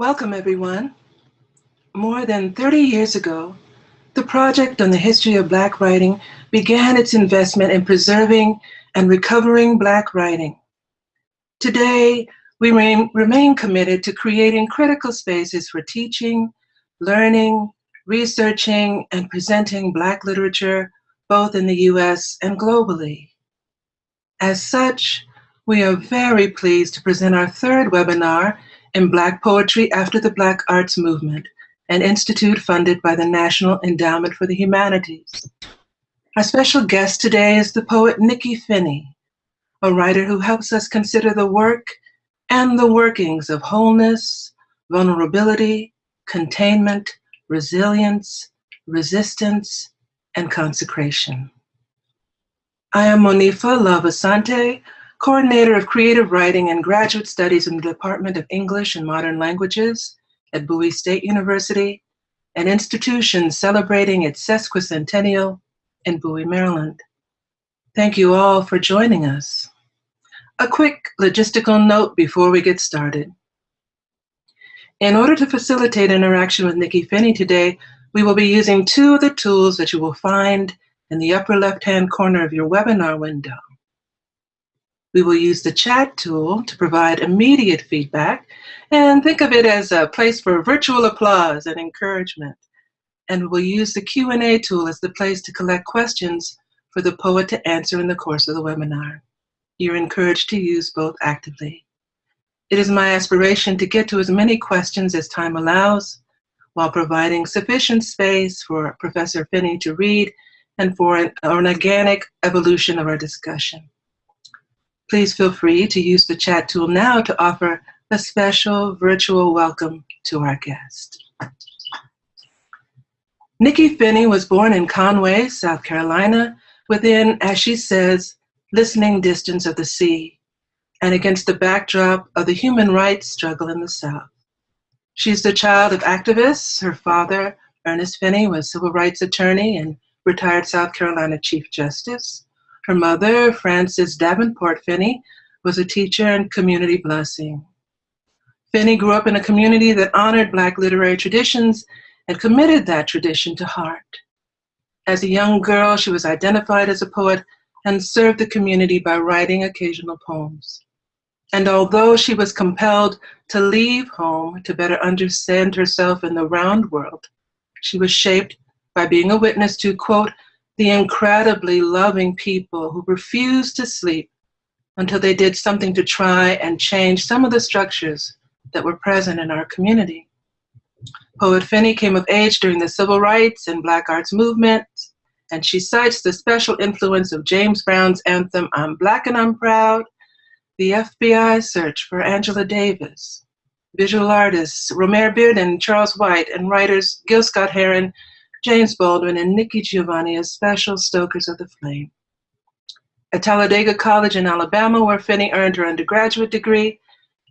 Welcome, everyone. More than 30 years ago, the Project on the History of Black Writing began its investment in preserving and recovering Black writing. Today, we remain committed to creating critical spaces for teaching, learning, researching, and presenting Black literature, both in the US and globally. As such, we are very pleased to present our third webinar in Black Poetry After the Black Arts Movement, an institute funded by the National Endowment for the Humanities. Our special guest today is the poet Nikky Finney, a writer who helps us consider the work and the workings of wholeness, vulnerability, containment, resilience, resistance, and consecration. I am Monifa Love Asante, coordinator of creative writing and graduate studies in the Department of English and Modern Languages at Bowie State University, an institution celebrating its sesquicentennial in Bowie, Maryland. Thank you all for joining us. A quick logistical note before we get started. In order to facilitate interaction with Nikky Finney today, we will be using two of the tools that you will find in the upper left-hand corner of your webinar window. We will use the chat tool to provide immediate feedback and think of it as a place for virtual applause and encouragement. And we'll use the Q&A tool as the place to collect questions for the poet to answer in the course of the webinar. You're encouraged to use both actively. It is my aspiration to get to as many questions as time allows while providing sufficient space for Professor Finney to read and for an, an organic evolution of our discussion. Please feel free to use the chat tool now to offer a special virtual welcome to our guest. Nikky Finney was born in Conway, South Carolina, within, as she says, listening distance of the sea, and against the backdrop of the human rights struggle in the South. She's the child of activists. Her father, Ernest Finney, was civil rights attorney and retired South Carolina Chief Justice. Her mother, Frances Davenport Finney, was a teacher and community blessing. Finney grew up in a community that honored Black literary traditions and committed that tradition to heart. As a young girl, she was identified as a poet and served the community by writing occasional poems. And although she was compelled to leave home to better understand herself in the round world, she was shaped by being a witness to, quote, the incredibly loving people who refused to sleep until they did something to try and change some of the structures that were present in our community. Poet Finney came of age during the civil rights and black arts movement, and she cites the special influence of James Brown's anthem, I'm Black and I'm Proud, the FBI search for Angela Davis, visual artists Romare Bearden, and Charles White, and writers Gil Scott-Heron James Baldwin, and Nikki Giovanni as special stokers of the flame. At Talladega College in Alabama, where Finney earned her undergraduate degree,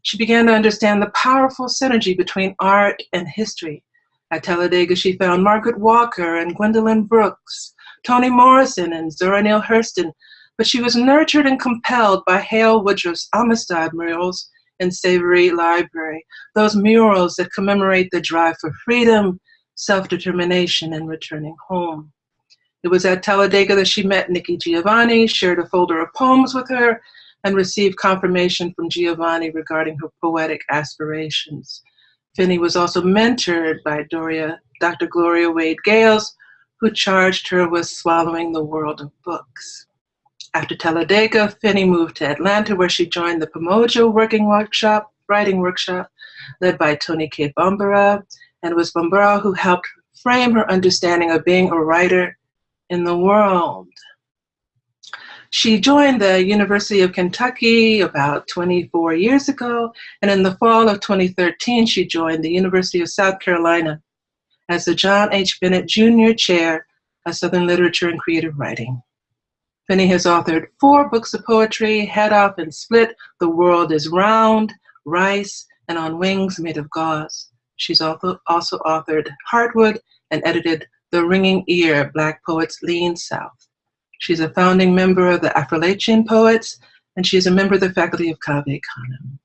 she began to understand the powerful synergy between art and history. At Talladega, she found Margaret Walker and Gwendolyn Brooks, Toni Morrison and Zora Neale Hurston, but she was nurtured and compelled by Hale Woodruff's Amistad murals in Savery Library, those murals that commemorate the drive for freedom self-determination, and returning home. It was at Talladega that she met Nikki Giovanni, shared a folder of poems with her, and received confirmation from Giovanni regarding her poetic aspirations. Finney was also mentored by Doria, Dr. Gloria Wade Gayles, who charged her with swallowing the world of books. After Talladega, Finney moved to Atlanta where she joined the Pamoja Working Workshop, Writing Workshop, led by Toni Cade Bambara and it was Bambara who helped frame her understanding of being a writer in the world. She joined the University of Kentucky about 24 years ago, and in the fall of 2013, she joined the University of South Carolina as the John H. Bennett Jr. Chair of Southern Literature and Creative Writing. Finney has authored four books of poetry, Head Off and Split, The World is Round, Rice, and On Wings Made of Gauze. She's also, also authored Heartwood and edited The Ringing Ear, Black Poets Lean South. She's a founding member of the Affrilachian Poets, and she's a member of the faculty of Cave Canem.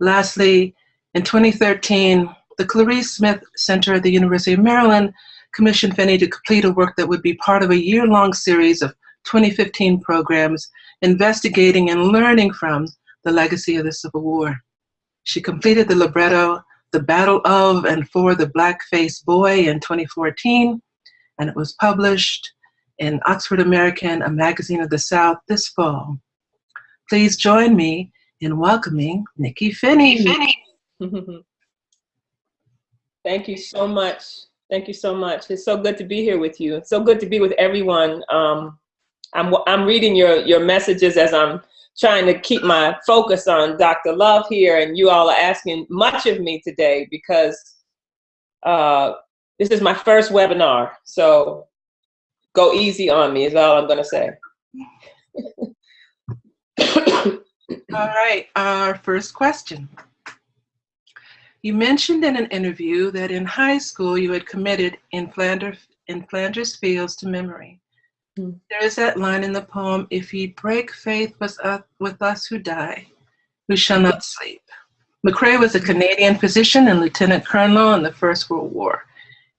Lastly, In 2013, the Clarice Smith Center at the University of Maryland commissioned Finney to complete a work that would be part of a year-long series of 2015 programs investigating and learning from the legacy of the Civil War. She completed the libretto The Battle of and for the Black-Faced Boy in 2014, and it was published in Oxford American, a magazine of the South, this fall. Please join me in welcoming Nikky Finney. Thank you so much. Thank you so much. It's so good to be here with you. It's so good to be with everyone. Um, I'm, I'm reading your, your messages as I'm trying to keep my focus on Dr. Love here, and you all are asking much of me today because uh, this is my first webinar. So go easy on me is all I'm gonna say. all right, our first question. You mentioned in an interview that in high school you had committed in in Flanders Fields to memory. Mm. There is that line in the poem, if ye break faith with us, with us who die, we shall not sleep. McCrae was a Canadian physician and lieutenant colonel in the First World War.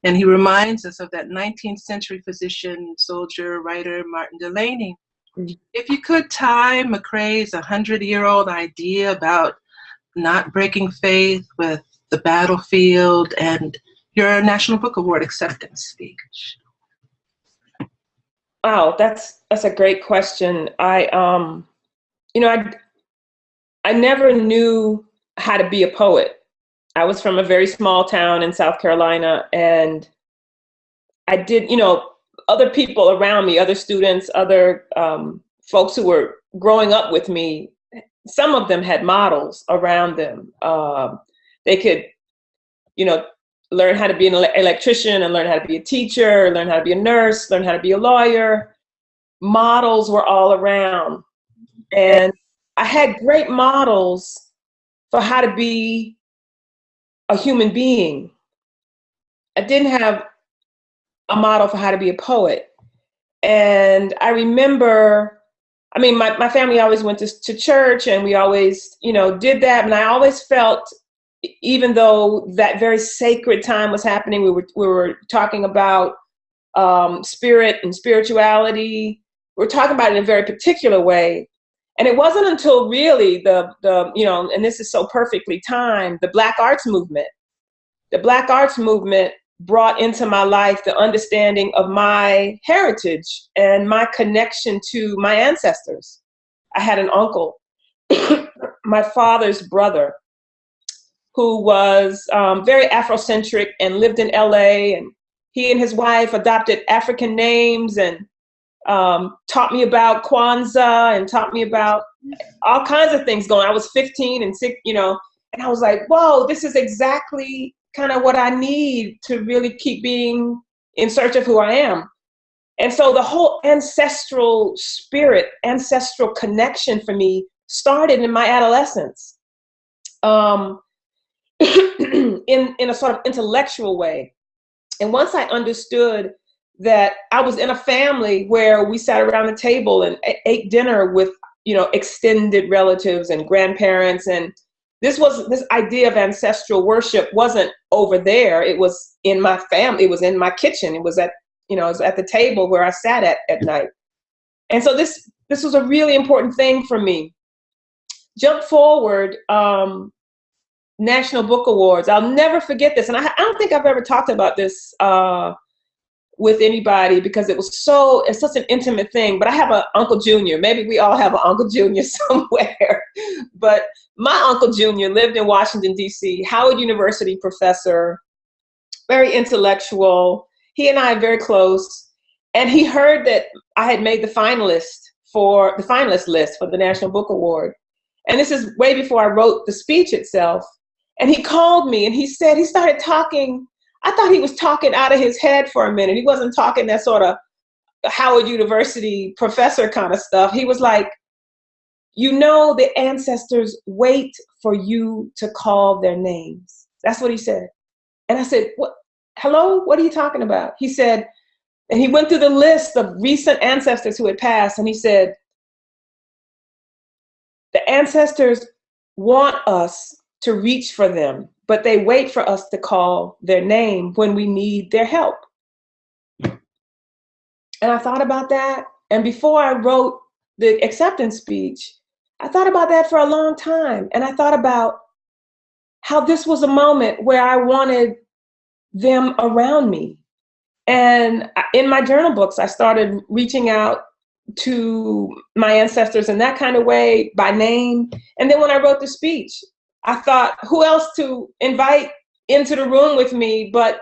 And he reminds us of that 19th century physician, soldier, writer, Martin Delany. Mm. If you could tie McCrae's 100 year old idea about not breaking faith with the battlefield and your National Book Award acceptance speech. Wow, that's that's a great question. I um, you know, I I never knew how to be a poet. I was from a very small town in South Carolina, and I did, you know, other people around me, other students, other um, folks who were growing up with me, some of them had models around them. Um, they could, you know, learn how to be an electrician and learn how to be a teacher, learn how to be a nurse, learn how to be a lawyer. Models were all around. And I had great models for how to be a human being. I didn't have a model for how to be a poet. And I remember, I mean, my, my family always went to, to church and we always, you know, did that. And I always felt, even though that very sacred time was happening, we were, we were talking about um, spirit and spirituality. We we're talking about it in a very particular way. And it wasn't until really the, the, you know, and this is so perfectly timed, the Black Arts Movement. The Black Arts Movement brought into my life the understanding of my heritage and my connection to my ancestors. I had an uncle, my father's brother, who was um, very Afrocentric and lived in LA. And he and his wife adopted African names and um, taught me about Kwanzaa and taught me about all kinds of things going. I was 15 and sick, you know, and I was like, whoa, this is exactly kind of what I need to really keep being in search of who I am. And so the whole ancestral spirit, ancestral connection for me started in my adolescence um, in, in a sort of intellectual way. And once I understood that I was in a family where we sat around the table and ate dinner with, you know, extended relatives and grandparents. And this was, this idea of ancestral worship wasn't over there. It was in my family. It was in my kitchen. It was at, you know, it was at the table where I sat at at night. And so this, this was a really important thing for me. Jump forward, um, National Book Awards. I'll never forget this. And I, I don't think I've ever talked about this uh, with anybody because it was so it's such an intimate thing. But i have an uncle junior. Maybe we all have an uncle junior somewhere. But my uncle junior lived in washington d.c howard university professor. Very intellectual. He and i are very close. And he heard that i had made the finalist for the finalist list for the national book award. And this is way before i wrote the speech itself and he called me and he said he started talking I thought he was talking out of his head for a minute. He wasn't talking that sort of Howard University professor kind of stuff. He was like, you know, the ancestors wait for you to call their names. That's what he said. And I said, what? Hello, what are you talking about? He said, and he went through the list of recent ancestors who had passed, and he said, the ancestors want us to reach for them, but they wait for us to call their name when we need their help. And I thought about that. And before I wrote the acceptance speech, I thought about that for a long time. And I thought about how this was a moment where I wanted them around me. And in my journal books, I started reaching out to my ancestors in that kind of way by name. And then when I wrote the speech, I thought, who else to invite into the room with me but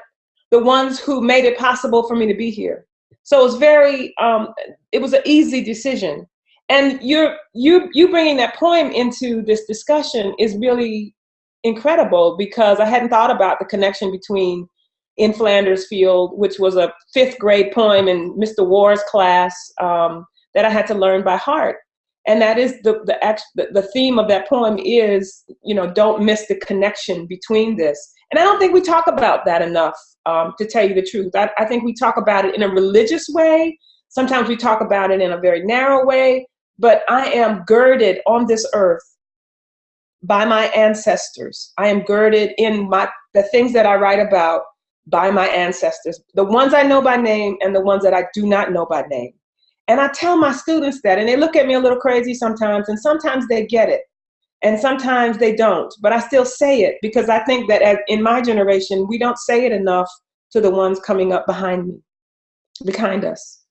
the ones who made it possible for me to be here. So it was very, um, it was an easy decision. And you're, you, you bringing that poem into this discussion is really incredible because I hadn't thought about the connection between In Flanders Field, which was a fifth grade poem in Mr. Ward's class um, that I had to learn by heart. And that is the, the, the theme of that poem is, you know, don't miss the connection between this. And I don't think we talk about that enough, um, to tell you the truth. I, I think we talk about it in a religious way. Sometimes we talk about it in a very narrow way, but I am girded on this earth by my ancestors. I am girded in my the things that I write about by my ancestors, the ones I know by name and the ones that I do not know by name. And I tell my students that, and they look at me a little crazy sometimes, and sometimes they get it, and sometimes they don't. But I still say it because I think that as, in my generation, we don't say it enough to the ones coming up behind me, behind us.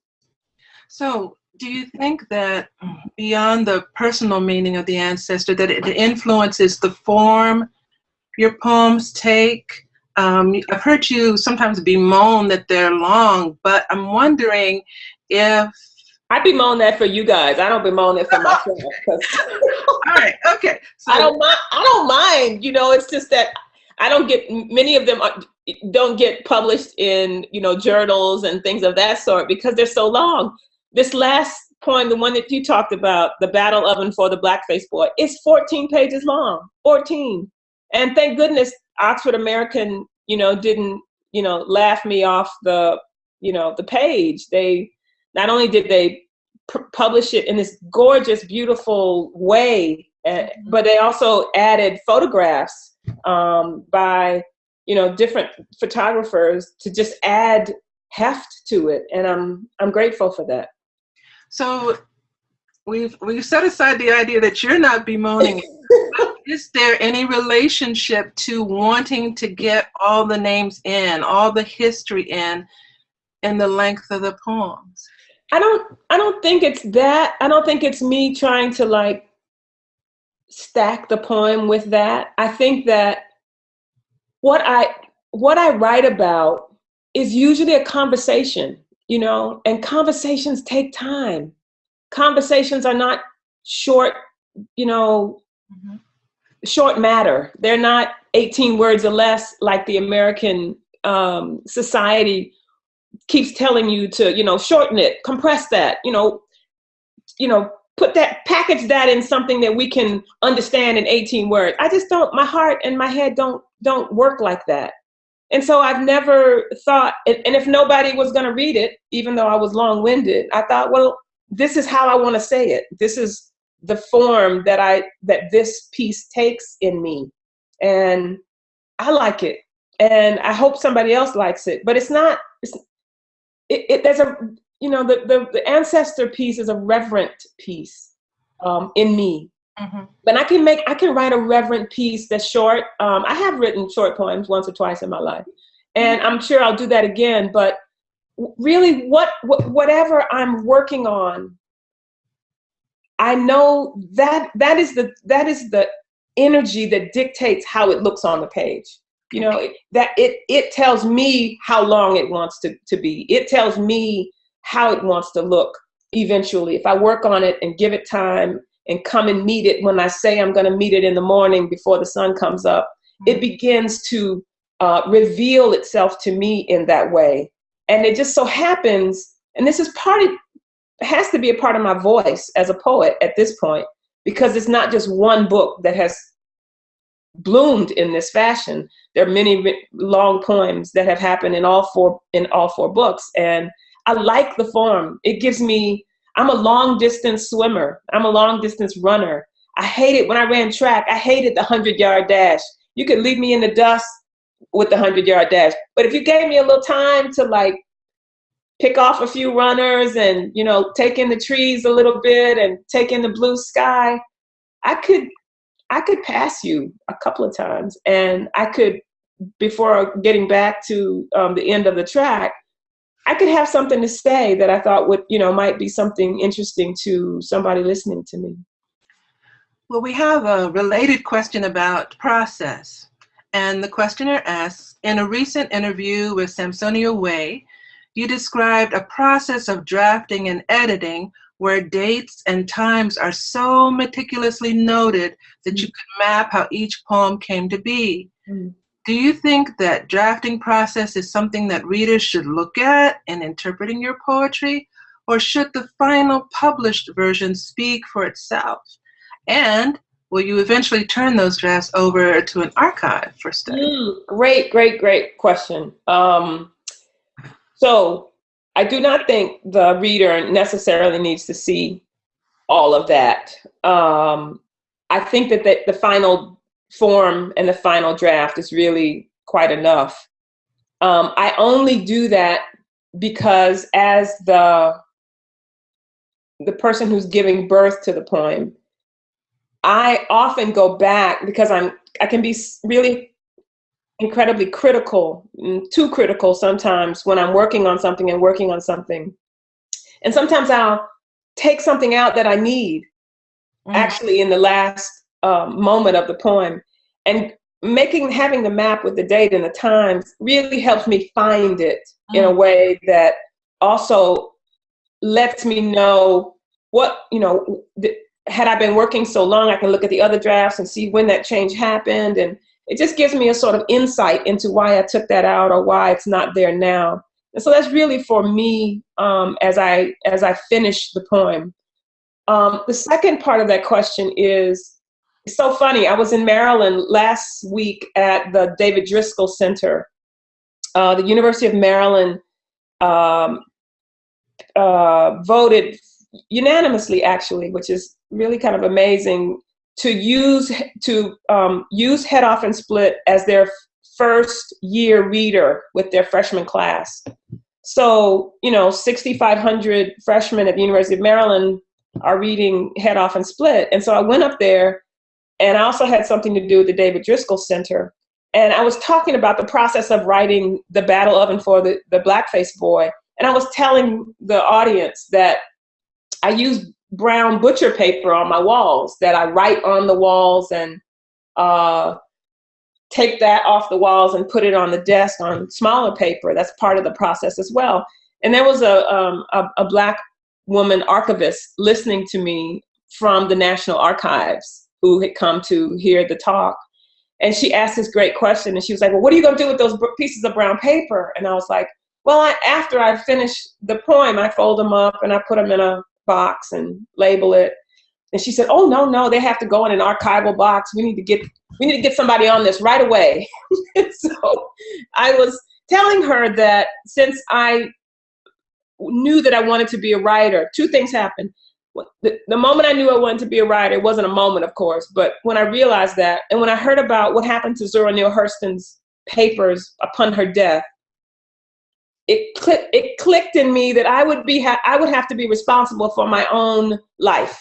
So, do you think that beyond the personal meaning of the ancestor, that it influences the form your poems take? Um, I've heard you sometimes bemoan that they're long, but I'm wondering if I bemoan that for you guys. I don't bemoan it for myself. All right. Okay. So I don't mind. I don't mind. You know, it's just that I don't get many of them don't get published in you know journals and things of that sort because they're so long. This last poem, the one that you talked about, the battle of and for the blackface boy, is 14 pages long. 14. And thank goodness Oxford American, you know, didn't you know laugh me off the you know the page. They not only did they publish it in this gorgeous, beautiful way, uh, but they also added photographs um, by you know different photographers to just add heft to it, and I'm I'm grateful for that. So we've we've set aside the idea that you're not bemoaning. Is there any relationship to wanting to get all the names in, all the history in, in the length of the poems? I don't I don't think it's that. I don't think it's me trying to like stack the poem with that. I think that what I what I write about is usually a conversation, you know, and conversations take time. Conversations are not short, you know, mm-hmm. short matter. They're not 18 words or less like the American um, society keeps telling you to, you know, shorten it, compress that, you know, you know, put that, package that in something that we can understand in 18 words. I just don't, my heart and my head don't, don't work like that. And so I've never thought, and, if nobody was going to read it, even though I was long winded, I thought, well, this is how I want to say it. This is the form that I, that this piece takes in me. And I like it. And I hope somebody else likes it, but it's not, it's, it, it, there's a you know the, the, the ancestor piece is a reverent piece um, in me. Mm-hmm. but i can make i can write a reverent piece that's short. Um, i have written short poems once or twice in my life. And i'm sure i'll do that again but really what, what whatever i'm working on i know that that is the that is the energy that dictates how it looks on the page you know that it it tells me how long it wants to, to be. It tells me how it wants to look eventually. If i work on it and give it time and come and meet it when i say i'm going to meet it in the morning before the sun comes up it mm-hmm. begins to uh, reveal itself to me in that way. And it just so happens and this is part of has to be a part of my voice as a poet at this point because it's not just one book that has bloomed in this fashion. There are many long poems that have happened in all four in all four books, and I like the form. It gives me. I'm a long distance swimmer. I'm a long distance runner. I hated when I ran track, I hated the 100 yard dash. You could leave me in the dust with the 100 yard dash. But if you gave me a little time to like pick off a few runners and, you know, take in the trees a little bit and take in the blue sky, I could I could pass you a couple of times and I could before getting back to um, the end of the track, I could have something to say that I thought would, you know, might be something interesting to somebody listening to me. Well, we have a related question about process. And the questioner asks In a recent interview with Sampsonia Way, you described a process of drafting and editing where dates and times are so meticulously noted that you can map how each poem came to be. Mm. Do you think that drafting process is something that readers should look at in interpreting your poetry, or should the final published version speak for itself? And will you eventually turn those drafts over to an archive for study? Mm, great, great, great question. Um, so I do not think the reader necessarily needs to see all of that. Um, I think that the, the final form and the final draft is really quite enough. Um, I only do that because as the the person who's giving birth to the poem, I often go back because I'm I can be really incredibly critical, mm, too critical sometimes when I'm working on something and working on something. And sometimes I'll take something out that I need mm. actually in the last um, moment of the poem. And making having the map with the date and the times really helps me find it mm. in a mm. way that also lets me know what you know had i been working so long i can look at the other drafts and see when that change happened and it just gives me a sort of insight into why i took that out or why it's not there now and so that's really for me um, as i as i finish the poem um, the second part of that question is it's so funny. I was in Maryland last week at the David Driskell Center. Uh, the University of Maryland um, uh, voted unanimously, actually, which is really kind of amazing, to use to um, use Head Off and Split as their first year reader with their freshman class. So, you know, 6,500 freshmen at the University of Maryland are reading Head Off and Split. And so I went up there and I also had something to do with the David Driskell Center. And I was talking about the process of writing the battle of and for the, the blackface boy. And I was telling the audience that I use brown butcher paper on my walls, that I write on the walls and uh, take that off the walls and put it on the desk on smaller paper. That's part of the process as well. And there was a, um, a, a black woman archivist listening to me from the National Archives who had come to hear the talk. And she asked this great question, and she was like, "Well, what are you going to do with those pieces of brown paper?" And I was like, "Well, I, after I finish the poem, I fold them up and I put them in a box and label it." And she said, "Oh no, no, they have to go in an archival box. We need to get we need to get somebody on this right away." so I was telling her that since I knew that I wanted to be a writer, two things happened the, the moment I knew I wanted to be a writer, it wasn't a moment, of course, but when I realized that, and when I heard about what happened to Zora Neale Hurston's papers upon her death, it clicked. It clicked in me that I would be. I would have to be responsible for my own life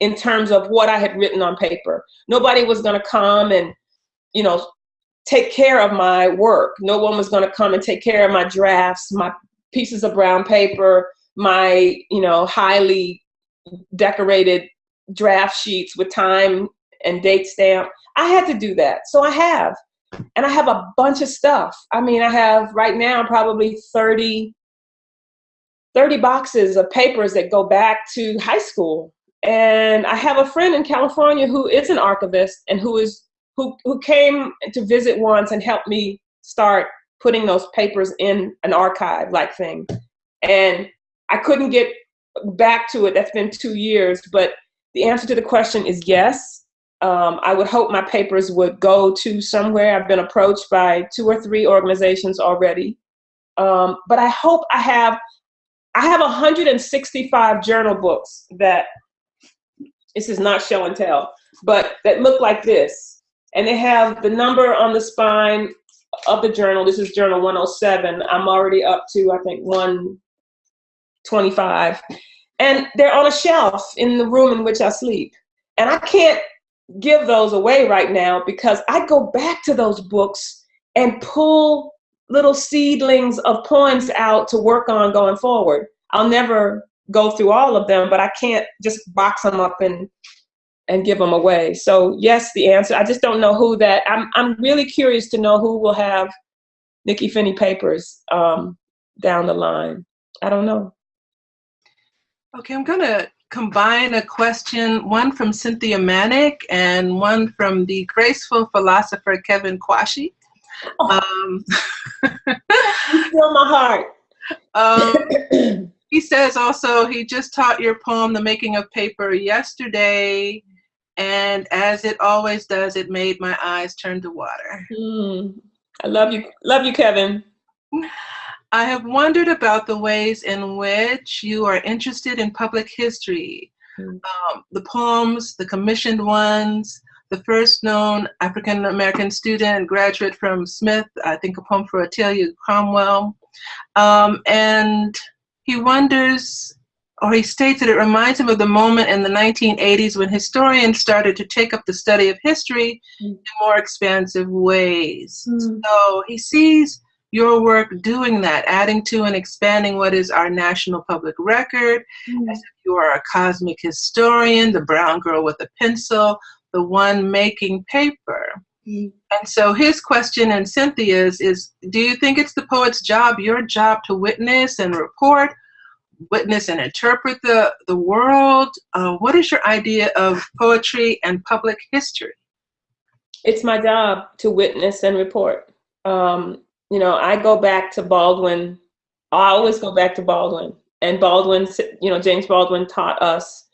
in terms of what I had written on paper. Nobody was going to come and, you know, take care of my work. No one was going to come and take care of my drafts, my pieces of brown paper, my, you know, highly decorated draft sheets with time and date stamp. I had to do that. So I have. And I have a bunch of stuff. I mean, I have right now probably 30, 30 boxes of papers that go back to high school. And I have a friend in California who is an archivist and who is who who came to visit once and helped me start putting those papers in an archive like thing. And I couldn't get back to it, that's been two years, but the answer to the question is yes. Um, I would hope my papers would go to somewhere. I've been approached by two or three organizations already. Um, but I hope I have, I have 165 journal books that this is not show and tell, but that look like this. And they have the number on the spine of the journal. This is journal 107. I'm already up to, I think, 125. And they're on a shelf in the room in which I sleep. And I can't give those away right now because I go back to those books and pull little seedlings of poems out to work on going forward. I'll never go through all of them, but I can't just box them up and and give them away. So yes, the answer. I just don't know who that. I'm I'm really curious to know who will have Nikky Finney papers um, down the line. I don't know. Okay, I'm gonna combine a question, one from Cynthia Manick and one from the graceful philosopher Kevin Quashie. Oh. Um, feel my heart. Um, he says also he just taught your poem, The Making of Paper, yesterday, and as it always does, it made my eyes turn to water. Mm. I love you, love you, Kevin. I have wondered about the ways in which you are interested in public history. Mm. Um, the poems, the commissioned ones, the first known African American student, graduate from Smith, I think a poem for Otelia Cromwell. Um, and he wonders, or he states that it reminds him of the moment in the 1980s when historians started to take up the study of history mm. in more expansive ways. Mm. So he sees your work doing that, adding to and expanding what is our national public record, mm. as if you are a cosmic historian, the brown girl with a pencil, the one making paper. Mm. And so his question and Cynthia's is, do you think it's the poet's job, your job to witness and report, witness and interpret the, the world? Uh, what is your idea of poetry and public history? It's my job to witness and report. Um, you know, I go back to Baldwin. I always go back to Baldwin. And Baldwin, you know, James Baldwin taught us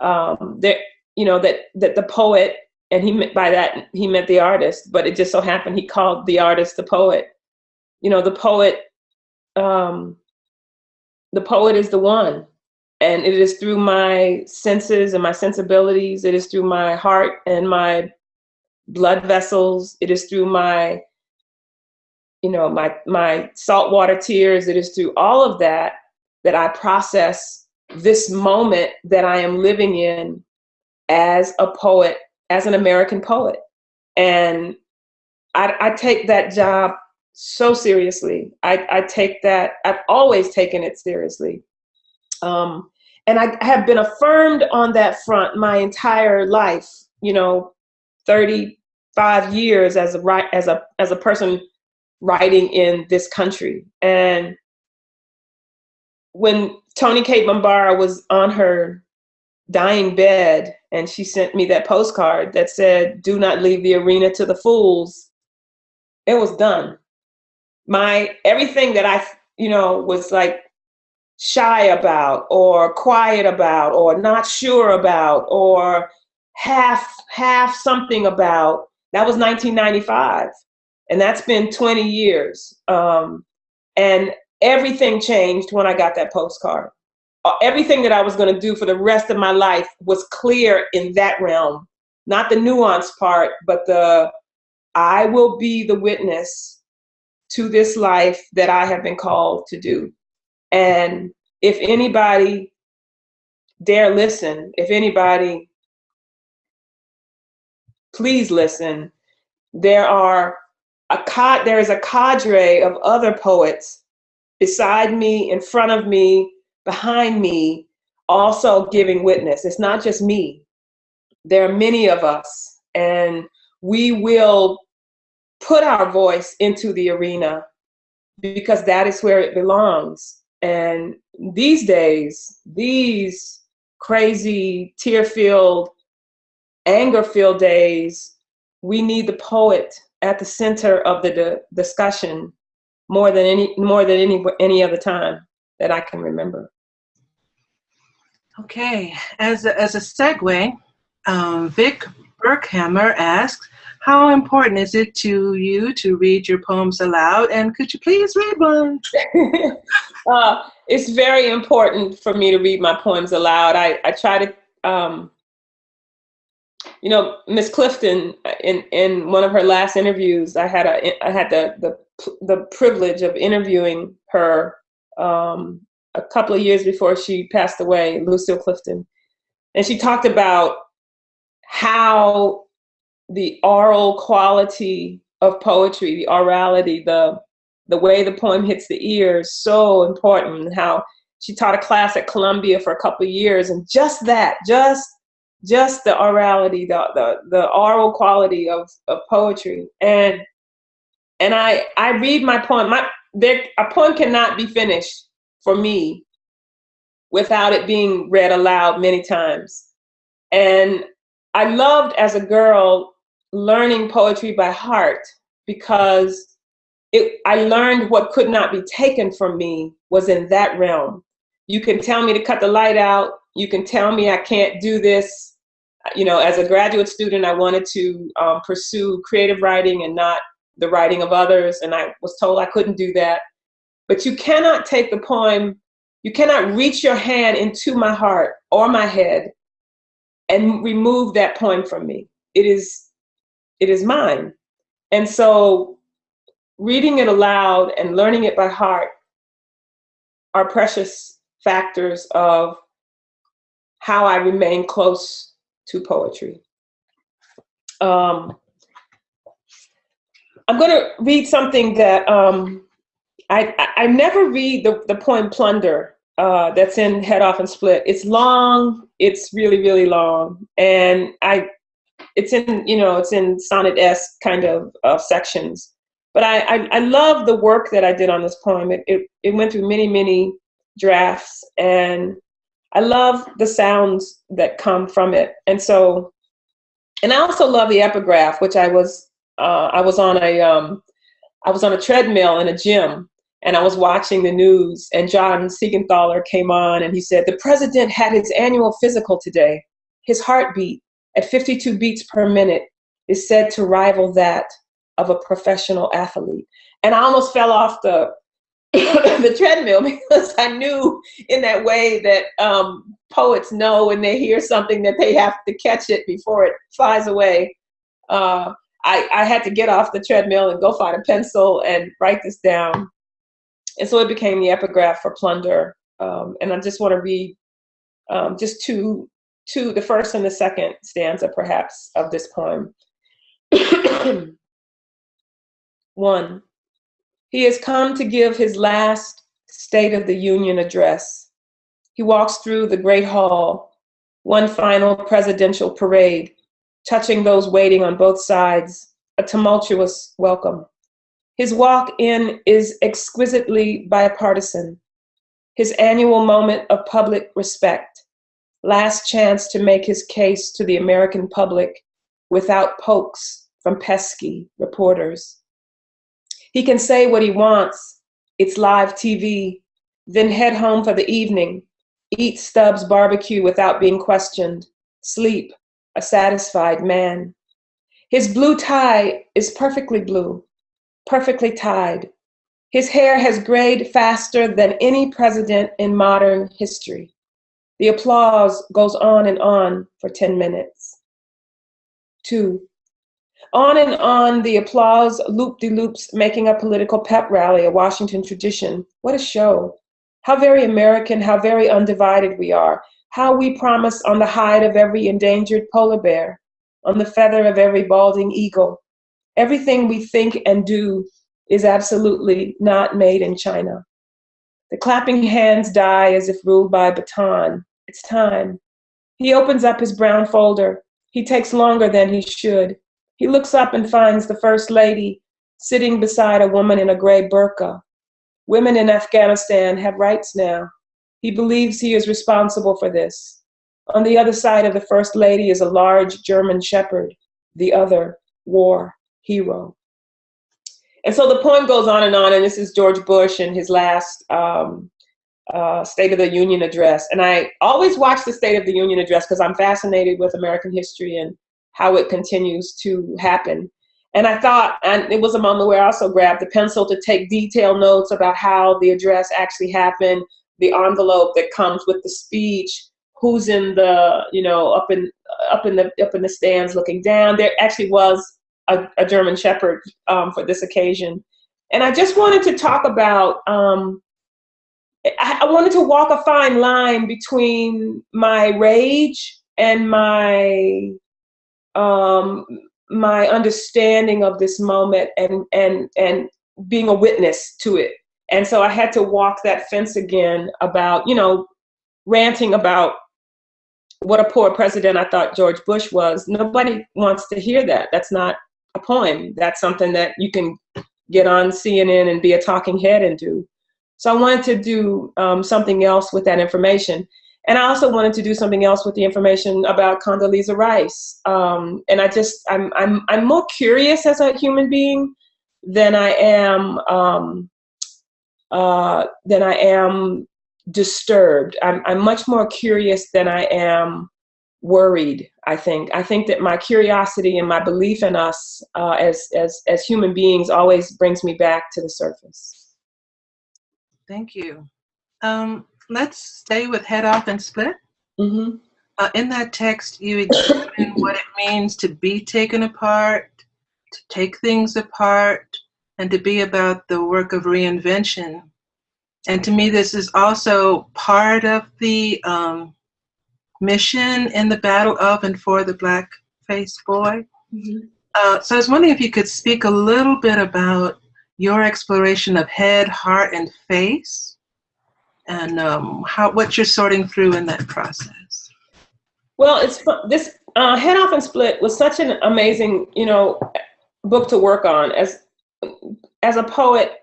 um, that, you know, that, that the poet, and he meant by that, he meant the artist, but it just so happened he called the artist the poet. You know, the poet, um, the poet is the one. And it is through my senses and my sensibilities. It is through my heart and my blood vessels. It is through my you know, my, my saltwater tears, it is through all of that that I process this moment that I am living in as a poet, as an American poet. And I, I take that job so seriously. I, I, take that, I've always taken it seriously. Um, and I have been affirmed on that front my entire life, you know, 35 years as a, as a, as a person writing in this country. And when Toni Cade Bambara was on her dying bed and she sent me that postcard that said, do not leave the arena to the fools, it was done. My, everything that I, you know, was like shy about or quiet about or not sure about or half, half something about, that was 1995 and that's been 20 years. Um, and everything changed when I got that postcard. Uh, everything that I was going to do for the rest of my life was clear in that realm, not the nuance part, but the I will be the witness to this life that I have been called to do. And if anybody dare listen, if anybody, please listen, there are a cad there is a cadre of other poets beside me, in front of me, behind me, also giving witness. It's not just me. There are many of us, and we will put our voice into the arena because that is where it belongs. And these days, these crazy, tear-filled, anger-filled days, we need the poet at the center of the discussion more than any more than any any other time that I can remember. Okay, as a, as a segue, um, Vic Burkhammer asks, how important is it to you to read your poems aloud? And could you please read one? uh, it's very important for me to read my poems aloud. I, I try to um, you know, Miss Clifton, in in one of her last interviews, I had a I had the the the privilege of interviewing her um, a couple of years before she passed away, Lucille Clifton, and she talked about how the oral quality of poetry, the orality, the the way the poem hits the ear is so important. How she taught a class at Columbia for a couple of years, and just that, just just the orality, the the, the oral quality of, of poetry. And and I I read my poem. My there, a poem cannot be finished for me without it being read aloud many times. And I loved as a girl learning poetry by heart because it, I learned what could not be taken from me was in that realm. You can tell me to cut the light out. You can tell me I can't do this. You know, as a graduate student, I wanted to um, pursue creative writing and not the writing of others, and I was told I couldn't do that. But you cannot take the poem, you cannot reach your hand into my heart or my head and remove that poem from me. It is, it is mine. And so reading it aloud and learning it by heart are precious factors of how I remain close to poetry. Um, I'm going to read something that um, I, I, I never read the, the poem Plunder uh, that's in Head Off and Split. It's long. It's really, really long. And I, it's in, you know, it's in sonnet-esque kind of uh, sections. But I, I, I, love the work that I did on this poem. It, it, it went through many, many drafts. And I love the sounds that come from it. And so, and I also love the epigraph, which I was, uh, I was on a, um, I was on a treadmill in a gym and I was watching the news and John Siegenthaler came on and he said, the president had his annual physical today. His heartbeat at 52 beats per minute is said to rival that of a professional athlete. And I almost fell off the the treadmill because I knew in that way that um, poets know when they hear something that they have to catch it before it flies away. Uh, I, I had to get off the treadmill and go find a pencil and write this down. And so it became the epigraph for Plunder. Um, and I just want to read um, just two, two, the first and the second stanza perhaps of this poem. One, he has come to give his last State of the Union address. He walks through the Great Hall, one final presidential parade, touching those waiting on both sides, a tumultuous welcome. His walk in is exquisitely bipartisan. His annual moment of public respect, last chance to make his case to the American public without pokes from pesky reporters. He can say what he wants, it's live TV, then head home for the evening, eat Stubbs barbecue without being questioned, sleep, a satisfied man. His blue tie is perfectly blue, perfectly tied. His hair has grayed faster than any president in modern history. The applause goes on and on for 10 minutes. Two, on and on the applause loop-de-loops making a political pep rally, a Washington tradition. What a show. How very American, how very undivided we are. How we promise on the hide of every endangered polar bear, on the feather of every balding eagle, Everything we think and do is absolutely not made in China. The clapping hands die as if ruled by a baton. It's time. He opens up his brown folder. He takes longer than he should. He looks up and finds the First Lady sitting beside a woman in a gray burqa. Women in Afghanistan have rights now. He believes he is responsible for this. On the other side of the First Lady is a large German shepherd, the other, war hero. And so the poem goes on and on, and this is George Bush in his last um, uh, State of the Union address. And I always watch the State of the Union address because I'm fascinated with American history and how it continues to happen. And I thought, and it was a moment where I also grabbed the pencil to take detailed notes about how the address actually happened, the envelope that comes with the speech, who's in the you know up in up in the up in the stands looking down. There actually was a, a German Shepherd um, for this occasion, and I just wanted to talk about. Um, I, I wanted to walk a fine line between my rage and my um, my understanding of this moment and and and being a witness to it. And so I had to walk that fence again about, you know, ranting about what a poor president I thought George Bush was. Nobody wants to hear that. That's not a poem. That's something that you can get on CNN and be a talking head and do. So I wanted to do um, something else with that information. And I also wanted to do something else with the information about Condoleezza Rice. Um, and I just, I'm, I'm, I'm more curious as a human being than I am, um, uh, than I am disturbed. I'm, I'm much more curious than I am worried. I think. I think that my curiosity and my belief in us uh, as as as human beings always brings me back to the surface. Thank you. Um, let's stay with head off and split. Mm-hmm. Uh, in that text, you examine what it means to be taken apart, to take things apart, and to be about the work of reinvention. And to me, this is also part of the um, mission in the battle of and for the Black Faced Boy. Mm-hmm. Uh, so I was wondering if you could speak a little bit about your exploration of head, heart, and face, and um, how what you're sorting through in that process. Well, it's this uh, head off and split was such an amazing, you know, book to work on as as a poet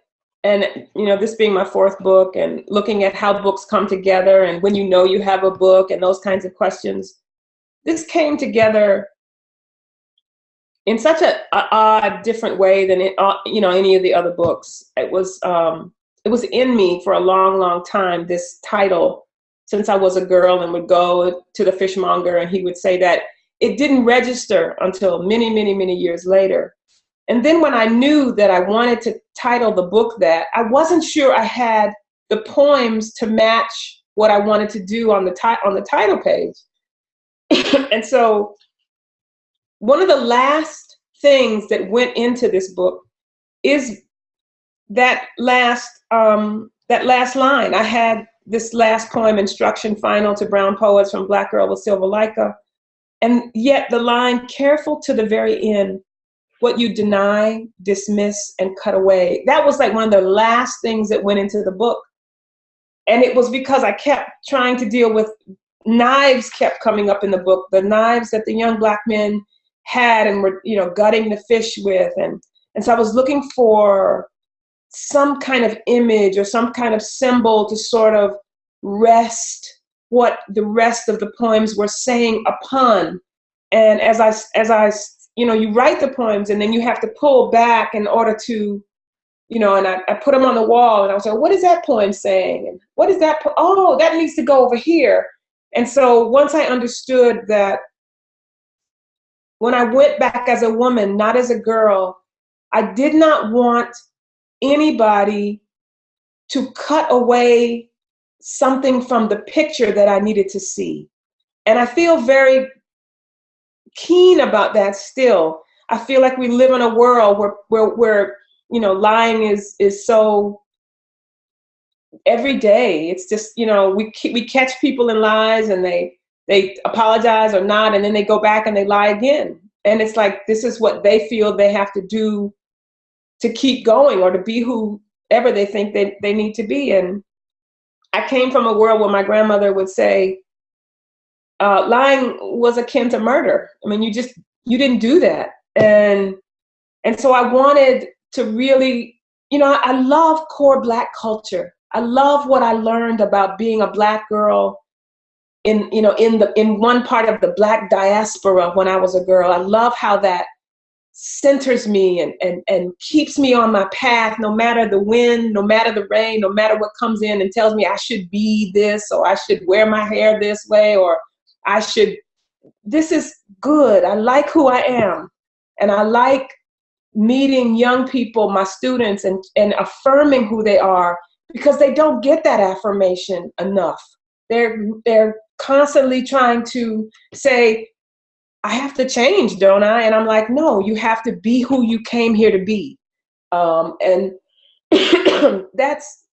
and you know this being my fourth book and looking at how books come together and when you know you have a book and those kinds of questions this came together in such a, a odd different way than it, uh, you know any of the other books it was um, it was in me for a long long time this title since i was a girl and would go to the fishmonger and he would say that it didn't register until many many many years later and then when I knew that I wanted to title the book that, I wasn't sure I had the poems to match what I wanted to do on the ti- on the title page. and so one of the last things that went into this book is that last um, that last line. I had this last poem, instruction final to brown poets from Black Girl with Silver Leica. And yet the line, careful to the very end, what you deny, dismiss, and cut away. That was like one of the last things that went into the book. And it was because I kept trying to deal with knives kept coming up in the book, the knives that the young black men had and were, you know, gutting the fish with. And, and so I was looking for some kind of image or some kind of symbol to sort of rest what the rest of the poems were saying upon. And as I, as I you know, you write the poems and then you have to pull back in order to, you know, and I, I put them on the wall and I was like, what is that poem saying? And what is that? Po- oh, that needs to go over here. And so once I understood that when I went back as a woman, not as a girl, I did not want anybody to cut away something from the picture that I needed to see. And I feel very keen about that still. I feel like we live in a world where where where you know lying is is so every day. It's just you know we we catch people in lies and they they apologize or not, and then they go back and they lie again. And it's like this is what they feel they have to do to keep going or to be whoever they think they, they need to be. And I came from a world where my grandmother would say, uh, lying was akin to murder. I mean, you just you didn't do that, and and so I wanted to really, you know, I love core Black culture. I love what I learned about being a Black girl in you know in the in one part of the Black diaspora when I was a girl. I love how that centers me and, and, and keeps me on my path no matter the wind, no matter the rain, no matter what comes in and tells me I should be this or I should wear my hair this way or I should, this is good. I like who I am. And I like meeting young people, my students, and, and affirming who they are because they don't get that affirmation enough. They're, they're constantly trying to say, I have to change, don't I? And I'm like, no, you have to be who you came here to be. Um, and that's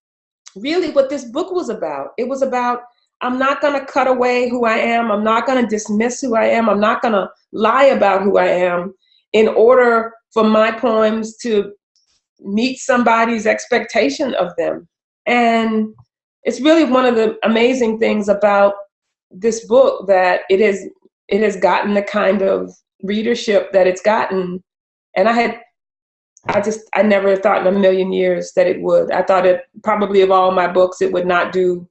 really what this book was about. It was about I'm not going to cut away who I am. I'm not going to dismiss who I am. I'm not going to lie about who I am in order for my poems to meet somebody's expectation of them. And it's really one of the amazing things about this book that it is it has gotten the kind of readership that it's gotten. And I had I just I never thought in a million years that it would. I thought it probably of all my books it would not do,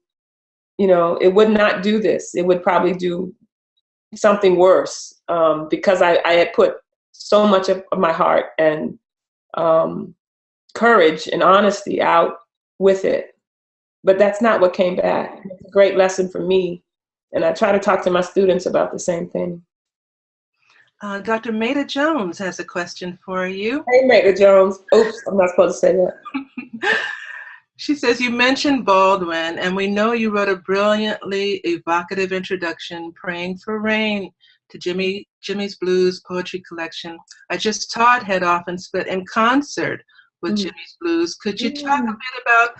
you know, it would not do this. It would probably do something worse um, because I, I had put so much of my heart and um, courage and honesty out with it. But that's not what came back. It's a great lesson for me. And I try to talk to my students about the same thing. Uh, Dr. Maida Jones has a question for you. Hey, Maida Jones. Oops, I'm not supposed to say that. she says, You mentioned Baldwin, and we know you wrote a brilliantly evocative introduction, Praying for Rain, to Jimmy Jimmy's Blues poetry collection. I just taught Head Off and Split in concert with mm. Jimmy's Blues. Could you talk a bit about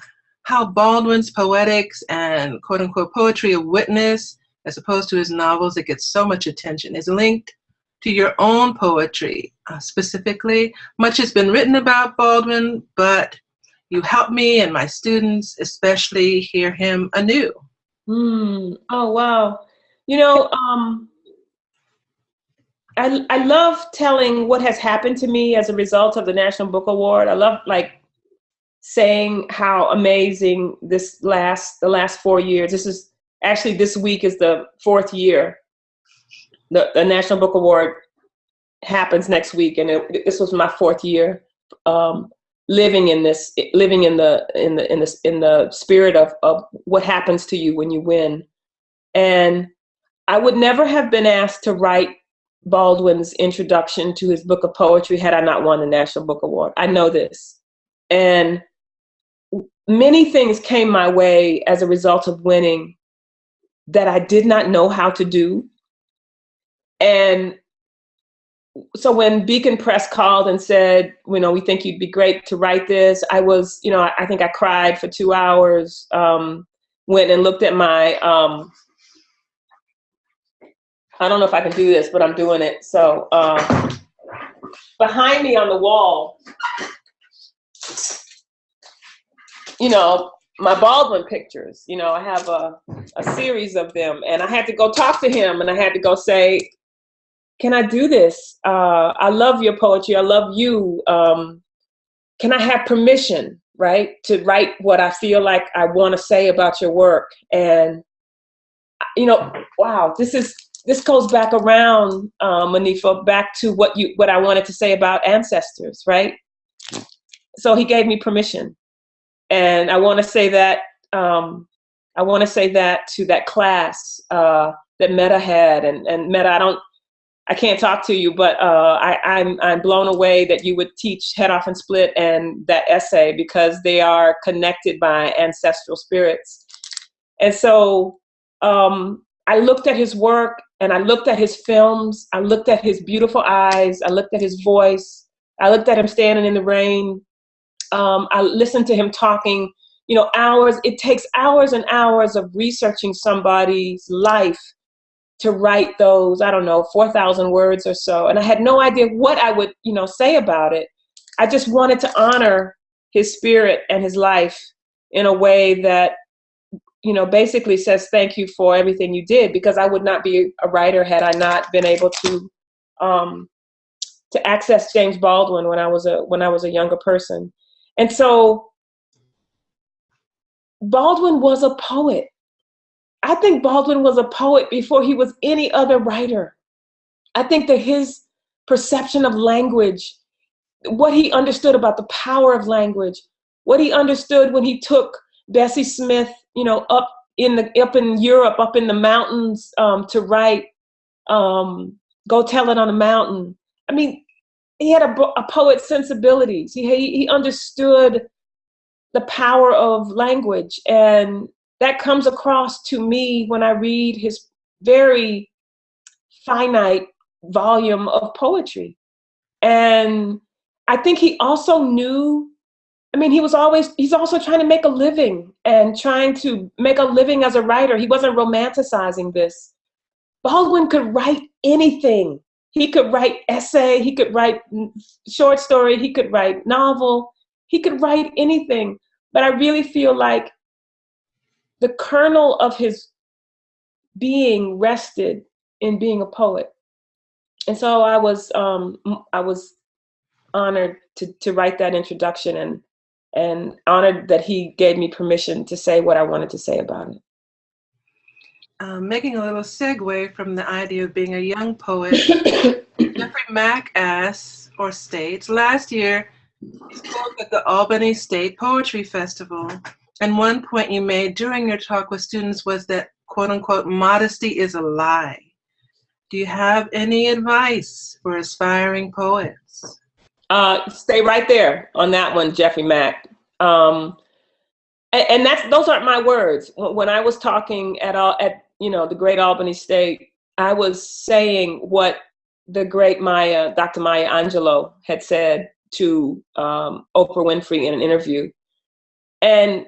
how Baldwin's poetics and quote unquote poetry of witness, as opposed to his novels that get so much attention, is linked to your own poetry uh, specifically? Much has been written about Baldwin, but you help me and my students especially hear him anew. Mm. Oh, wow. You know, um, I, I love telling what has happened to me as a result of the National Book Award. I love like saying how amazing this last the last four years. This is actually this week is the fourth year. The, the National Book Award happens next week, and it, this was my fourth year um, living in this, living in the in the in the in the spirit of of what happens to you when you win. And I would never have been asked to write Baldwin's introduction to his book of poetry had I not won the National Book Award. I know this. And many things came my way as a result of winning that I did not know how to do. And so when Beacon Press called and said, you know, we think you'd be great to write this, I was, you know, I think I cried for two hours, um, went and looked at my um, I don't know if I can do this, but I'm doing it. So uh, behind me on the wall, you know, my Baldwin pictures, you know, I have a, a series of them and I had to go talk to him and I had to go say, can I do this? Uh, I love your poetry. I love you. Um, can I have permission, right, to write what I feel like I want to say about your work? And, you know, wow, this is this goes back around, um, Monifa, back to what you what I wanted to say about ancestors, right? So he gave me permission, and I want to say that um, I want to say that to that class uh, that Meta had, and and Meta, I don't. I can't talk to you, but uh, I, I'm I'm blown away that you would teach head off and split and that essay because they are connected by ancestral spirits, and so um, I looked at his work and I looked at his films. I looked at his beautiful eyes. I looked at his voice. I looked at him standing in the rain. Um, I listened to him talking, you know, hours. It takes hours and hours of researching somebody's life to write those, I don't know, 4,000 words or so. And I had no idea what I would, you know, say about it. I just wanted to honor his spirit and his life in a way that you know, basically says thank you for everything you did because I would not be a writer had I not been able to um, to access James Baldwin when I was a when I was a younger person. And so Baldwin was a poet. I think Baldwin was a poet before he was any other writer. I think that his perception of language, what he understood about the power of language, what he understood when he took Bessie Smith you know, up in the up in Europe, up in the mountains um, to write um, "Go Tell It on a Mountain." I mean, he had a, a poet's sensibilities. He he understood the power of language, and that comes across to me when I read his very finite volume of poetry. And I think he also knew, I mean, he was always, he's also trying to make a living and trying to make a living as a writer. He wasn't romanticizing this. Baldwin could write anything. He could write essay, he could write short story, he could write novel, he could write anything. But I really feel like the kernel of his being rested in being a poet. And so I was um, I was honored to to write that introduction and and honored that he gave me permission to say what I wanted to say about it. Um, making a little segue from the idea of being a young poet, Jeffrey Mack asks or states, last year you spoke at the Albany State Poetry Festival. And one point you made during your talk with students was that quote unquote, modesty is a lie. Do you have any advice for aspiring poets? Uh, stay right there on that one, Jeffrey Mack. Um, and, and, that's those aren't my words. When I was talking at all at you know the Great Albany State, I was saying what the great Maya, Dr. Maya Angelou, had said to um, Oprah Winfrey in an interview, and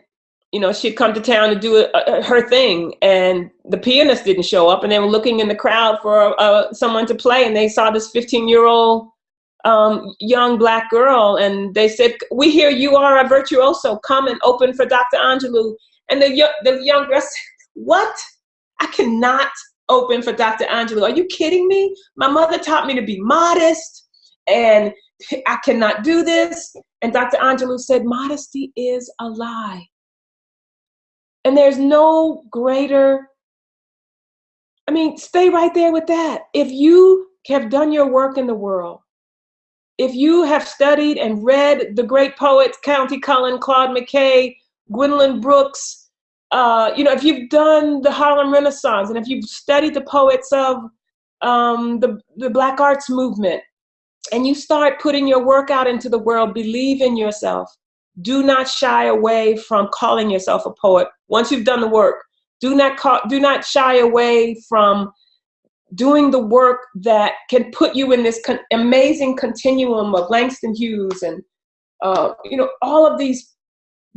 you know, she'd come to town to do a, a, her thing, and the pianist didn't show up, and they were looking in the crowd for uh, someone to play, and they saw this 15-year-old um, young black girl, and they said, "We hear you are a virtuoso. Come and open for Dr. Angelou." And the the young girl said, "What? I cannot open for Dr. Angelou. Are you kidding me? My mother taught me to be modest, and I cannot do this." And Dr. Angelou said, "Modesty is a lie." And there's no greater, I mean, stay right there with that. If you have done your work in the world, if you have studied and read the great poets, Countee Cullen, Claude McKay, Gwendolyn Brooks, uh, you know, if you've done the Harlem Renaissance and if you've studied the poets of um, the, the Black Arts Movement, and you start putting your work out into the world, believe in yourself. Do not shy away from calling yourself a poet once you've done the work. Do not call, do not shy away from doing the work that can put you in this con amazing continuum of Langston Hughes and uh, you know all of these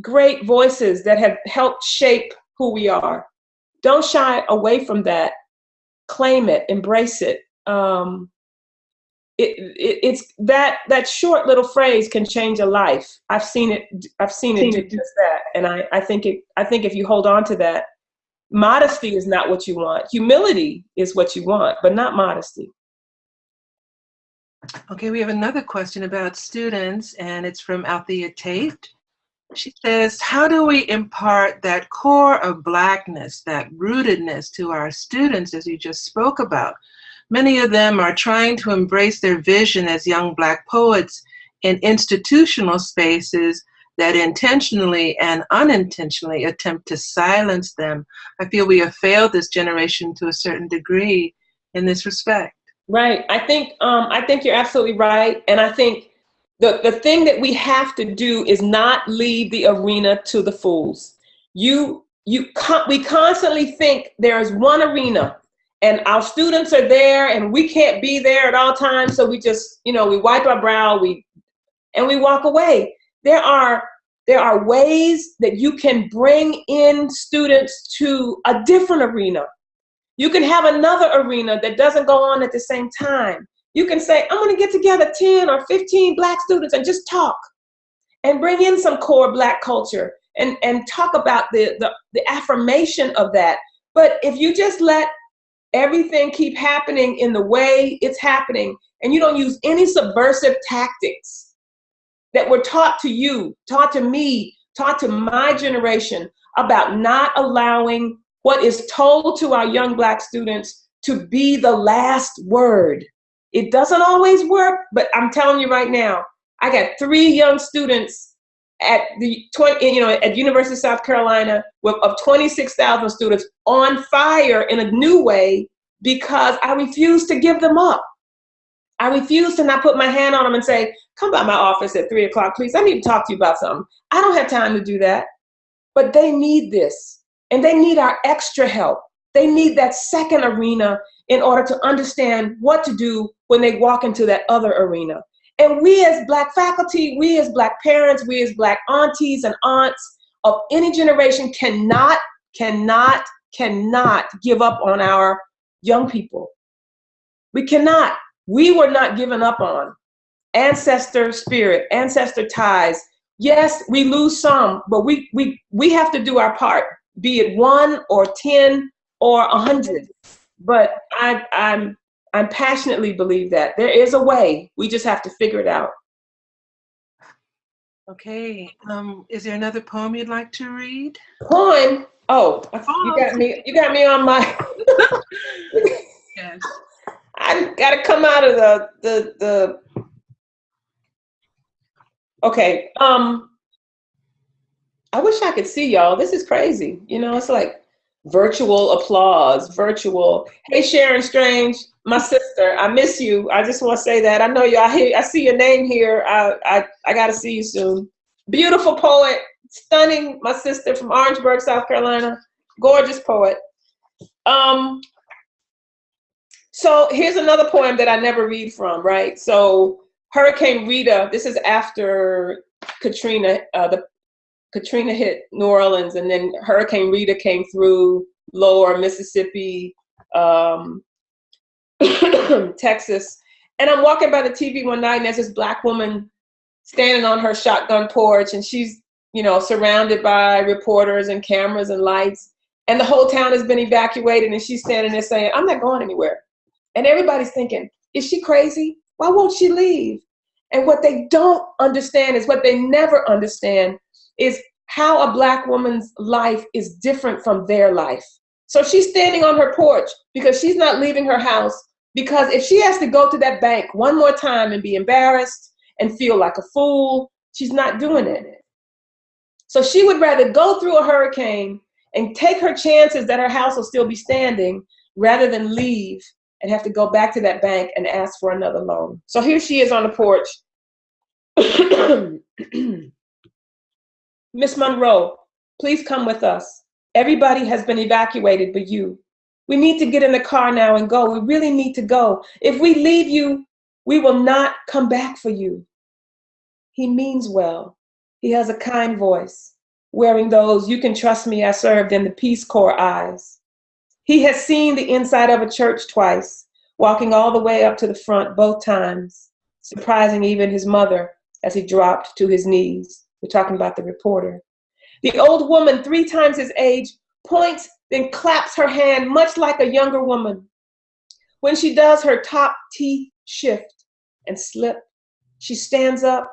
great voices that have helped shape who we are. Don't shy away from that. Claim it, embrace it. Um, it, it, it's that that short little phrase can change a life. I've seen it. I've seen, seen it do just that, and I, I think it. I think if you hold on to that, modesty is not what you want. Humility is what you want, but not modesty. Okay, we have another question about students, and it's from Althea Tate. She says, how do we impart that core of blackness, that rootedness to our students, as you just spoke about? Many of them are trying to embrace their vision as young Black poets in institutional spaces that intentionally and unintentionally attempt to silence them. I feel we have failed this generation to a certain degree in this respect. Right. I think um, I think you're absolutely right, and I think the the thing that we have to do is not leave the arena to the fools. You you we constantly think there is one arena and our students are there and we can't be there at all times. So we just you know we wipe our brow we and we walk away. There are there are ways that you can bring in students to a different arena. You can have another arena that doesn't go on at the same time you can say i'm going to get together 10 or 15 black students and just talk and bring in some core black culture and and talk about the the, the affirmation of that. But if you just let everything keep happening in the way it's happening and you don't use any subversive tactics that were taught to you taught to me taught to my generation about not allowing what is told to our young black students to be the last word it doesn't always work but i'm telling you right now i got three young students at the 20, you know, at University of South Carolina with, of 26,000 students on fire in a new way because I refuse to give them up. I refuse to not put my hand on them and say, come by my office at three o'clock, please. I need to talk to you about something. I don't have time to do that, but they need this and they need our extra help. They need that second arena in order to understand what to do when they walk into that other arena. And we as Black faculty, we as Black parents, we as Black aunties and aunts of any generation cannot, cannot, cannot give up on our young people. We cannot. We were not given up on. Ancestor spirit, ancestor ties. Yes, we lose some, but we, we, we have to do our part, be it one or 10 or a hundred. But I, I'm I'm passionately believe that there is a way. We just have to figure it out. Okay. Um, is there another poem you'd like to read? Poem. Oh, you got me. You got me on my. yes. I got to come out of the the the. Okay. Um. I wish I could see y'all. This is crazy. You know, it's like virtual applause, virtual. Hey, Sharan Strange, my sister, I miss you. I just want to say that. I know you. I hear. I see your name here. I I I got to see you soon. Beautiful poet, stunning. My sister from Orangeburg, South Carolina. Gorgeous poet. Um. So here's another poem that I never read from. Right. So Hurricane Rita. This is after Katrina. Uh, the Katrina hit New Orleans, and then Hurricane Rita came through lower Mississippi, um, Texas. And I'm walking by the TV one night, and there's this black woman standing on her shotgun porch, and she's, you know, surrounded by reporters and cameras and lights. And the whole town has been evacuated, and she's standing there saying, I'm not going anywhere. And everybody's thinking, is she crazy? Why won't she leave? And what they don't understand is what they never understand is how a black woman's life is different from their life. So she's standing on her porch because she's not leaving her house because if she has to go to that bank one more time and be embarrassed and feel like a fool, she's not doing it. So she would rather go through a hurricane and take her chances that her house will still be standing rather than leave and have to go back to that bank and ask for another loan. So here she is on the porch. Miss Monroe, please come with us. Everybody has been evacuated but you. We need to get in the car now and go. We really need to go. If we leave you, we will not come back for you. He means well. He has a kind voice, wearing those you can trust me I served in the Peace Corps eyes. He has seen the inside of a church twice, walking all the way up to the front both times, surprising even his mother as he dropped to his knees. We're talking about the reporter. The old woman, three times his age, points, then claps her hand, much like a younger woman. When she does her top teeth shift and slip, she stands up.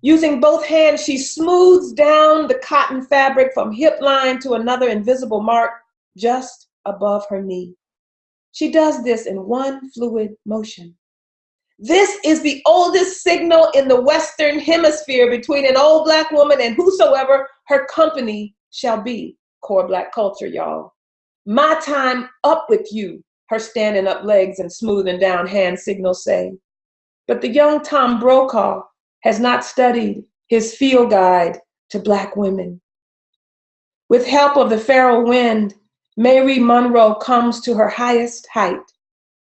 Using both hands, she smooths down the cotton fabric from hip line to another invisible mark just above her knee. She does this in one fluid motion. This is the oldest signal in the Western Hemisphere between an old Black woman and whosoever her company shall be. Core Black culture, y'all. My time up with you, her standing up legs and smoothing down hand signals say. But the young Tom Brokaw has not studied his field guide to Black women. With help of the feral wind, Mary Monroe comes to her highest height.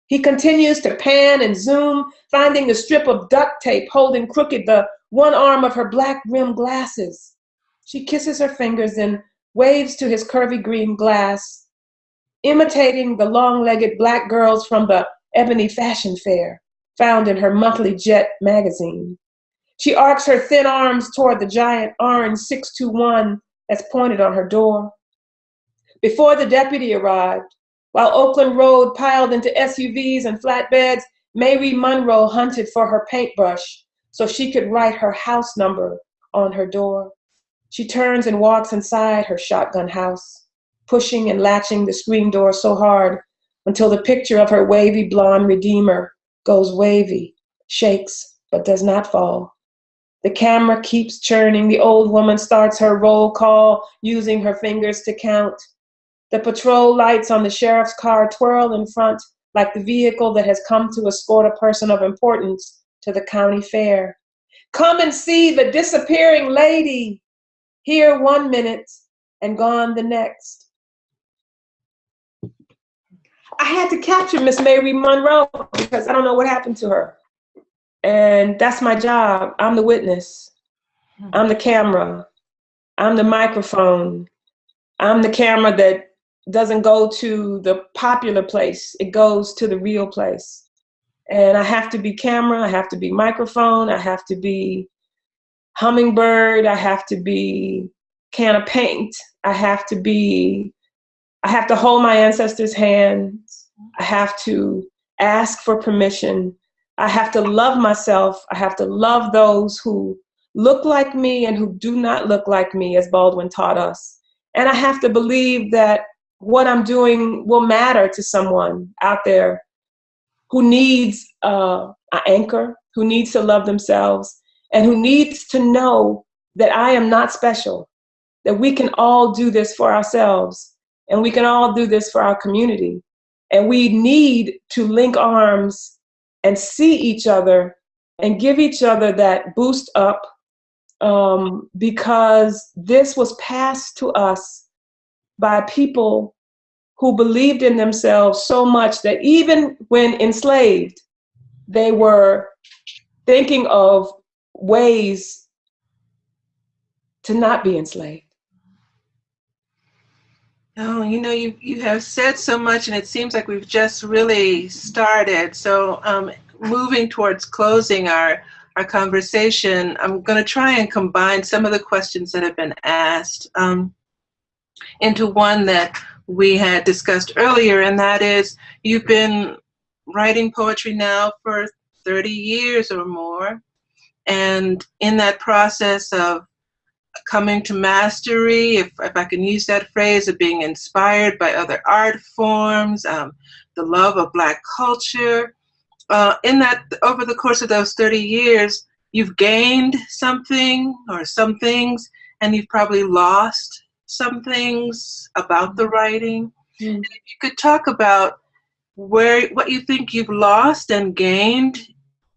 He continues to pan and zoom, finding the strip of duct tape holding crooked the one arm of her black rimmed glasses. She kisses her fingers and waves to his curvy green glass, imitating the long legged black girls from the Ebony Fashion Fair found in her monthly Jet magazine. She arcs her thin arms toward the giant orange 621 that's pointed on her door. Before the deputy arrived, while Oakland Road piled into SUVs and flatbeds, Mary Monroe hunted for her paintbrush so she could write her house number on her door. She turns and walks inside her shotgun house, pushing and latching the screen door so hard until the picture of her wavy blonde redeemer goes wavy, shakes, but does not fall. The camera keeps churning. The old woman starts her roll call using her fingers to count. The patrol lights on the sheriff's car twirl in front like the vehicle that has come to escort a person of importance to the county fair. Come and see the disappearing lady. Here one minute and gone the next. I had to capture Miss Mary Monroe because I don't know what happened to her. And that's my job. I'm the witness. Hmm. I'm the camera. I'm the microphone. I'm the camera that doesn't go to the popular place. It goes to the real place. And I have to be camera, I have to be microphone, I have to be hummingbird, I have to be can of paint, I have to be, I have to hold my ancestors' hands, I have to ask for permission, I have to love myself, I have to love those who look like me and who do not look like me, as Baldwin taught us. And I have to believe that what I'm doing will matter to someone out there who needs uh, an anchor, who needs to love themselves, and who needs to know that I am not special, that we can all do this for ourselves, and we can all do this for our community. And we need to link arms and see each other and give each other that boost up um, because this was passed to us by people who believed in themselves so much that even when enslaved, they were thinking of ways to not be enslaved. Oh, you know, you, you have said so much, and it seems like we've just really started. So, um, moving towards closing our our conversation, I'm going to try and combine some of the questions that have been asked um, into one that we had discussed earlier, and that is you've been writing poetry now for 30 years or more. And in that process of coming to mastery, if, if I can use that phrase, of being inspired by other art forms, um, the love of Black culture, uh, in that over the course of those 30 years, you've gained something or some things, and you've probably lost some things about the writing. Mm. if you could talk about where what you think you've lost and gained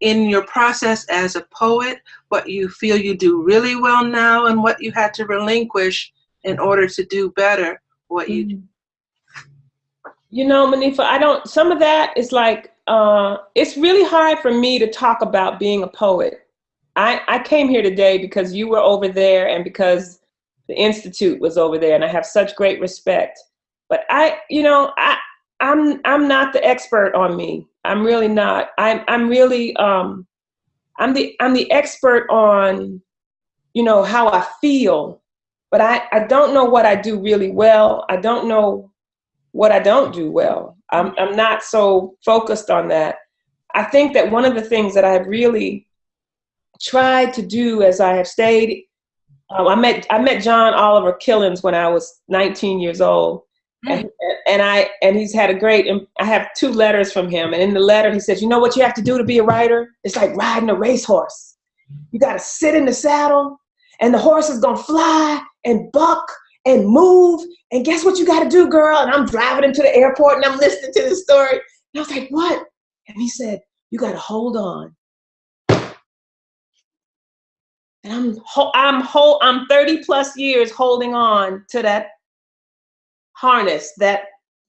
in your process as a poet, what you feel you do really well now, and what you had to relinquish in order to do better what you do. You know, Monifa, I don't, some of that is like uh, it's really hard for me to talk about being a poet. I, I came here today because you were over there and because the Institute was over there and I have such great respect. But I, you know, I, I'm, I'm not the expert on me. I'm really not. I'm, I'm really, um, I'm the, I'm the expert on, you know, how I feel, but I, I don't know what I do really well. I don't know what I don't do well. I'm, I'm not so focused on that. I think that one of the things that I've really tried to do as I have stayed, um, I met I met John Oliver Killens when I was 19 years old, mm. and, and I and he's had a great. I have two letters from him, and in the letter he says, "You know what you have to do to be a writer? It's like riding a racehorse. You got to sit in the saddle, and the horse is gonna fly and buck and move. And guess what you got to do, girl? And I'm driving him to the airport and I'm listening to the story. And I was like, what? And he said, you got to hold on. And I'm I'm whole I'm 30 plus years holding on to that harness, that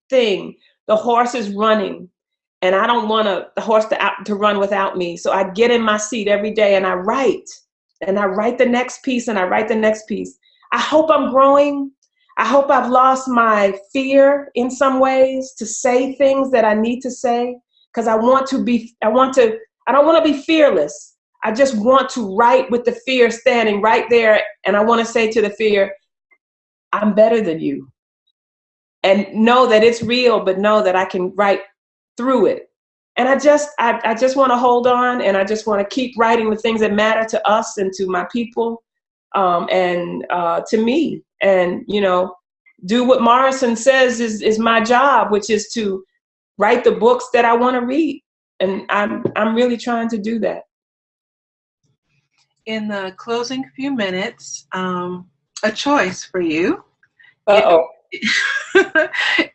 thing. The horse is running, and I don't want to, the horse to out, to run without me. So I get in my seat every day and I write, and I write the next piece, and I write the next piece. I hope I'm growing. I hope I've lost my fear in some ways to say things that I need to say because I want to be, I want to, I don't want to be fearless. I just want to write with the fear standing right there. And I want to say to the fear, I'm better than you. And know that it's real, but know that I can write through it. And I just, I, I just want to hold on and I just want to keep writing the things that matter to us and to my people um, and uh, to me, and you know, do what Morrison says is is my job, which is to write the books that I want to read, and I'm I'm really trying to do that. In the closing few minutes, um, a choice for you. Uh oh.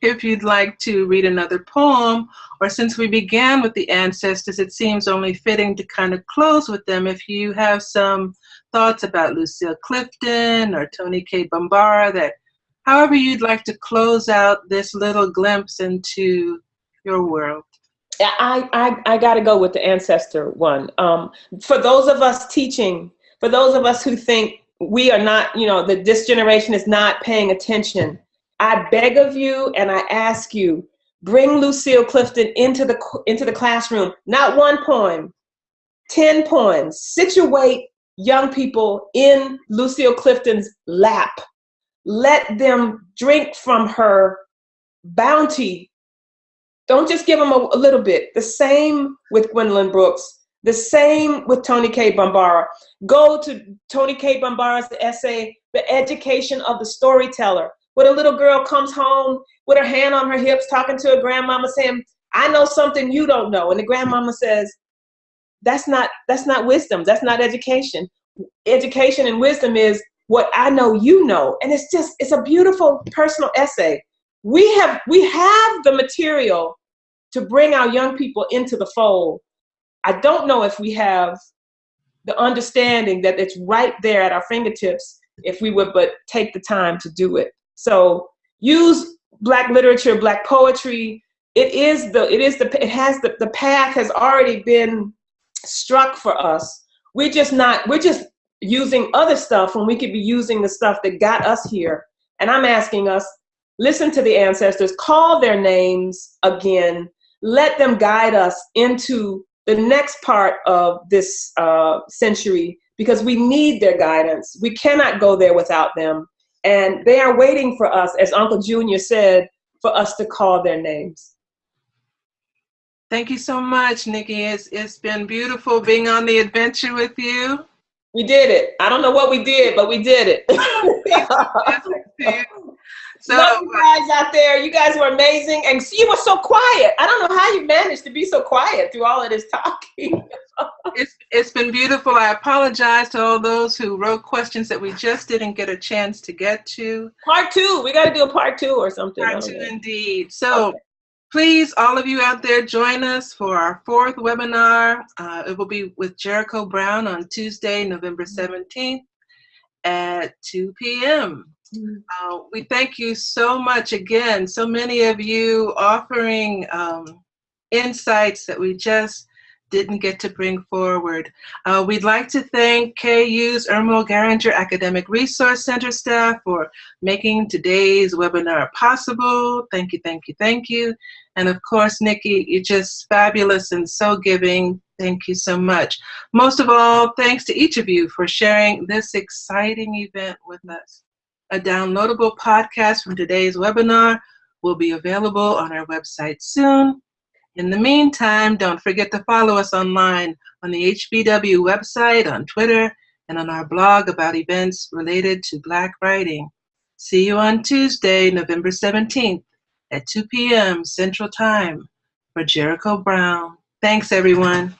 if you'd like to read another poem, or since we began with the ancestors, it seems only fitting to kind of close with them. If you have some thoughts about Lucille Clifton or Toni Cade Bambara that however you'd like to close out this little glimpse into your world? I, I, I got to go with the ancestor one. Um, for those of us teaching, for those of us who think we are not, you know, that this generation is not paying attention, I beg of you and I ask you, bring Lucille Clifton into the, into the classroom. Not one poem, 10 poems. Situate young people in Lucille Clifton's lap. Let them drink from her bounty don't just give them a, a little bit. The same with Gwendolyn Brooks. The same with Toni Cade Bambara. Go to Toni Cade Bambara's essay, The Education of the Storyteller, where a little girl comes home with her hand on her hips talking to her grandmama saying, I know something you don't know. And the grandmama says, that's not, that's not wisdom. That's not education. Education and wisdom is what I know you know. And it's just, it's a beautiful personal essay we have we have the material to bring our young people into the fold i don't know if we have the understanding that it's right there at our fingertips if we would but take the time to do it so use black literature black poetry it is the it is the it has the, the path has already been struck for us we're just not we're just using other stuff when we could be using the stuff that got us here and i'm asking us listen to the ancestors, call their names again, let them guide us into the next part of this uh, century because we need their guidance. We cannot go there without them. And they are waiting for us, as Uncle Junior said, for us to call their names. Thank you so much, Nikky. It's, it's been beautiful being on the adventure with you. We did it. I don't know what we did, but we did it. So Love you guys out there. You guys were amazing. And you were so quiet. I don't know how you managed to be so quiet through all of this talking. it's it's been beautiful. I apologize to all those who wrote questions that we just didn't get a chance to get to. Part two. We got to do a part two or something. Part two, indeed. So. Okay. Please, all of you out there, join us for our fourth webinar. Uh, it will be with Jericho Brown on Tuesday, November 17th at 2 p.m. Uh, we thank you so much again. So many of you offering um, insights that we just didn't get to bring forward. Uh, we'd like to thank KU's Ermal Garinger Academic Resource Center staff for making today's webinar possible. Thank you, thank you, thank you. And of course, Nikky, you're just fabulous and so giving. Thank you so much. Most of all, thanks to each of you for sharing this exciting event with us. A downloadable podcast from today's webinar will be available on our website soon. In the meantime, don't forget to follow us online on the HBW website, on Twitter, and on our blog about events related to Black writing. See you on Tuesday, November 17th at 2 p.m. Central Time for Jericho Brown. Thanks, everyone.